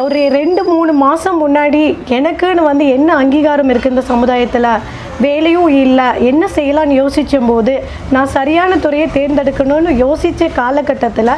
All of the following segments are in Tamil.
ஒரு ரெண்டு மூணு மாதம் முன்னாடி எனக்குன்னு வந்து என்ன அங்கீகாரம் இருக்குது இந்த சமுதாயத்தில்? வேலையும் இல்லை. என்ன செய்யலாம்னு யோசிச்சும் போது நான் சரியான துறையை தேர்ந்தெடுக்கணும்னு யோசித்த காலகட்டத்தில்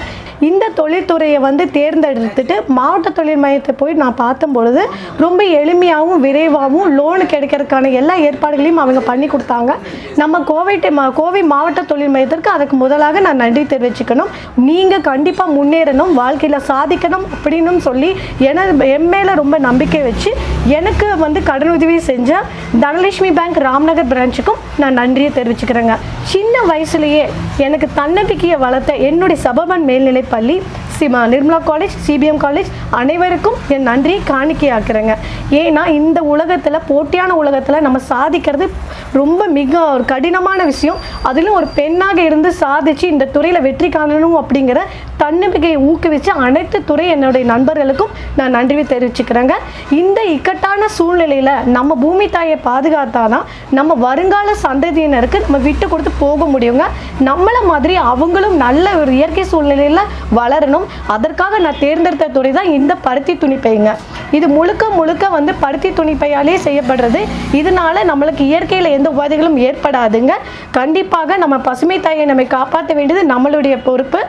இந்த தொழில்துறையை வந்து தேர்ந்தெடுத்துட்டு மாவட்ட தொழில் மையத்தை போய் நான் பார்த்தும் பொழுது ரொம்ப எளிமையாகவும் விரைவாகவும் லோனு கிடைக்கிறதுக்கான எல்லா ஏற்பாடுகளையும் அவங்க பண்ணி கொடுத்தாங்க. நம்ம கோவை கோவை மாவட்ட தொழில் மையத்திற்கு அதுக்கு முதலாக நான் நன்றி தெரிவிச்சுக்கணும். நீங்கள் கண்டிப்பாக முன்னேறணும் வாழ்க்கையில் சாதிக்கணும் அப்படின்னு சொல்லி என என் மேலே ரொம்ப நம்பிக்கை வச்சு எனக்கு வந்து கடனுதவி செஞ்ச தனலட்சுமி பேங்க் ராம்நகர் பிரான்ச்சுக்கும் நான் நன்றியை தெரிவிச்சுக்கிறேங்க. சின்ன வயசுலேயே எனக்கு தன்னம்பிக்கையை வளர்த்த என்னுடைய சபபன் மேல்நிலை பள்ளி சிமா நிர்மலா காலேஜ் சிபிஎம் காலேஜ் அனைவருக்கும் என் நன்றியை காணிக்கையாக்குறேங்க. ஏன்னா இந்த உலகத்தில் போட்டியான உலகத்தில் நம்ம சாதிக்கிறது ரொம்ப மிக ஒரு கடினமான விஷயம். அதிலும் ஒரு பெண்ணாக இருந்து சாதிச்சு இந்த துறையில் வெற்றி காணணும் அப்படிங்கிற தன்னம்பிக்கையை ஊக்குவித்து அனைத்து துறை என்னுடைய நண்பர்களுக்கும் நான் நன்றி தெரிவிச்சுக்கிறேங்க. இந்த இக்கட்டான சூழ்நிலையில் நம்ம பூமி தாயை பாதுகாத்தாதான் நம்ம வருங்கால சந்ததியினருக்கு நம்ம விட்டு கொடுத்து போக முடியுங்க. நம்மளை மாதிரி அவங்களும் நல்ல ஒரு இயற்கை சூழ்நிலையில் வளரணும். அதற்காக நான் தேர்ந்தெடுத்த துறை தான் இந்த பருத்தி துணிப்பைங்க இது முழுக்க முழுக்க வந்து பருத்தி துணிப்பையாலே செய்யப்படுறது. இதனால நம்மளுக்கு இயற்கையில் எந்த உபாதைகளும் ஏற்படாதுங்க. கண்டிப்பாக நம்ம பசுமை தாயை நம்மை காப்பாற்ற வேண்டியது நம்மளுடைய பொறுப்பு.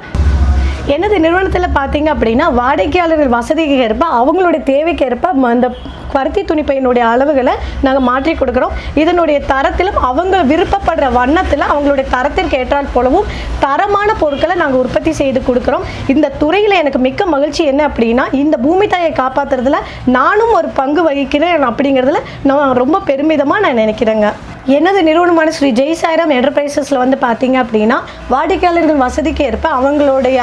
எனது நிறுவனத்தில் பார்த்தீங்க அப்படின்னா வாடிக்கையாளர்கள் வசதிக்கு ஏற்ப அவங்களுடைய தேவைக்கு ஏற்ப ம- இந்த பருத்தி துணிப்பையினுடைய அளவுகளை நாங்கள் மாற்றி கொடுக்குறோம். இதனுடைய தரத்திலும் அவங்க விருப்பப்படுற வண்ணத்தில் அவங்களுடைய தரத்திற்கு ஏற்றால் போலவும் தரமான பொருட்களை நாங்கள் உற்பத்தி செய்து கொடுக்குறோம். இந்த துறையில் எனக்கு மிக்க மகிழ்ச்சி என்ன அப்படின்னா இந்த பூமி தாயை காப்பாற்றுறதுல நானும் ஒரு பங்கு வகிக்கிறேன் அப்படிங்கிறதுல நான் ரொம்ப பெருமிதமாக நான் நினைக்கிறேங்க. எனது நிறுவனமான ஸ்ரீ ஜெய் சாய்ராம் என்டர்பிரைசஸில் வந்து பார்த்தீங்க அப்படின்னா வாடிக்கையாளர்கள் வசதிக்கு ஏற்ப அவங்களுடைய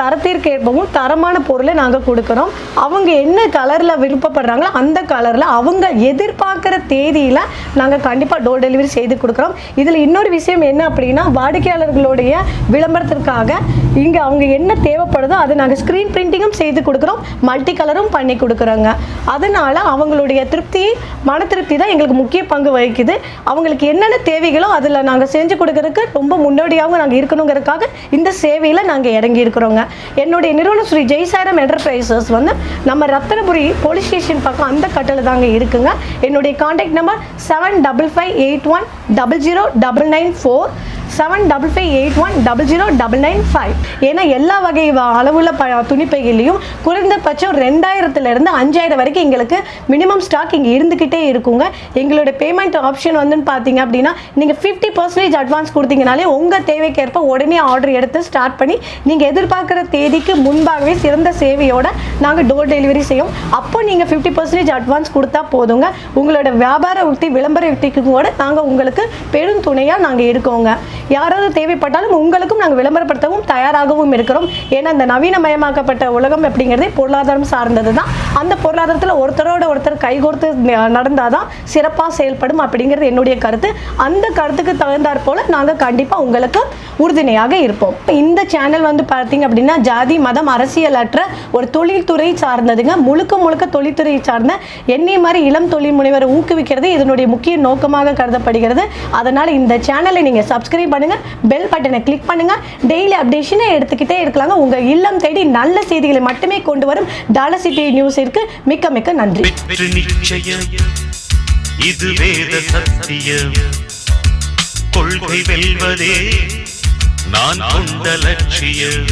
தரத்திற்கு ஏற்பவும் தரமான பொருளை நாங்கள் கொடுக்குறோம். அவங்க என்ன கலரில் விருப்பப்படுறாங்களோ அந்த கலரில் அவங்க எதிர்பார்க்குற தேதியில் நாங்கள் கண்டிப்பாக டோர் டெலிவரி செய்து கொடுக்குறோம். இதில் இன்னொரு விஷயம் என்ன அப்படின்னா வாடிக்கையாளர்களுடைய விளம்பரத்திற்காக இங்கே அவங்க என்ன தேவைப்படுதோ அதை நாங்கள் ஸ்க்ரீன் பிரிண்டிங்கும் செய்து கொடுக்குறோம். மல்டி கலரும் பண்ணி கொடுக்குறோங்க. அதனால் அவங்களுடைய திருப்தி மன திருப்தி தான் எங்களுக்கு முக்கிய பங்கு வகிக்குது. அவங்களுக்கு என்னென்ன தேவைகளோ அதில் நாங்கள் செஞ்சு கொடுக்கறதுக்கு ரொம்ப முன்னோடியாகவும் நாங்கள் இருக்கணுங்கிறதுக்காக இந்த சேவையில் நாங்கள் இறங்கி இருக்கிறோங்க என்னுடைய நிறுவனம் ஸ்ரீ ஜெய்சாரம் என்டர்பிரைசஸ் வந்து நம்ம ரத்தனபுரி போலீஸ் ஸ்டேஷன் பக்கம் அந்த கட்டில் தாங்க இருக்குங்க. என்னுடைய contact number seven double five eight one double zero double nine four seven double five eight one double zero double nine five ஏன்னா எல்லா வகை அளவுள்ள ப துணிப்பைகளையும் குறைந்தபட்சம் ரெண்டாயிரத்துலேருந்து அஞ்சாயிரம் வரைக்கும் எங்களுக்கு மினிமம் ஸ்டாக் இங்கே இருந்துக்கிட்டே இருக்குங்க. எங்களோட பேமெண்ட் ஆப்ஷன் வந்துன்னு பார்த்தீங்க அப்படின்னா நீங்கள் ஃபிஃப்டி பர்சன்டேஜ் அட்வான்ஸ் கொடுத்தீங்கனாலே உங்கள் தேவைக்கேற்ப உடனே ஆர்டர் எடுத்து ஸ்டார்ட் பண்ணி நீங்கள் எதிர்பார்க்குற தேதிக்கு முன்பாகவே சிறந்த சேவையோட நாங்கள் டோர் டெலிவரி செய்யும். அப்போ நீங்கள் ஃபிஃப்டி பர்சன்டேஜ் அட்வான்ஸ் கொடுத்தா போதுங்க. உங்களோட வியாபார உத்தி விளம்பர உத்திக்கு கூட நாங்கள் உங்களுக்கு பெரும் துணையாக நாங்கள் இருக்கோங்க யாராவது தேவைப்பட்டாலும் உங்களுக்கும் நாங்கள் விளம்பரப்படுத்தவும் தயாராகவும் இருக்கிறோம். ஏன்னா இந்த நவீனமயமாக்கப்பட்ட உலகம் அப்படிங்கிறதே பொருளாதாரம் சார்ந்தது தான் அந்த பொருளாதாரத்தில் ஒருத்தரோட ஒருத்தர் கைகோர்த்து நடந்தால் தான் சிறப்பாக செயல்படும் அப்படிங்கிறது என்னுடைய கருத்து. அந்த கருத்துக்கு தகுந்தாற் போல் நாங்கள் கண்டிப்பாக உங்களுக்கு உறுதுணையாக இருப்போம். இந்த சேனல் வந்து பார்த்தீங்க அப்படின்னா ஜாதி மதம் அரசியல் அற்ற ஒரு தொழில்துறை சார்ந்ததுங்க. முழுக்க முழுக்க தொழில்துறை சார்ந்த என்னை மாதிரி இளம் தொழில் முனைவரை ஊக்குவிக்கிறது இதனுடைய முக்கிய நோக்கமாக கருதப்படுகிறது. அதனால் இந்த சேனலை நீங்கள் சப்ஸ்கிரைப் பண்ணுங்க. பெல் பட்டனை கிளிக் பண்ணுங்க. டெய்லி அப்டேஷனை எடுத்துக்கிட்டே இருக்கலாங்க. உங்கள் இல்லம் தேடி நல்ல செய்திகளை மட்டுமே கொண்டு வரும் டாலர் சிட்டி நியூஸிற்கு மிக்க மிக்க நன்றி. இது வேத சத்தியம். கொள்கை வெல்வதே நான் கொண்ட லட்சியம்.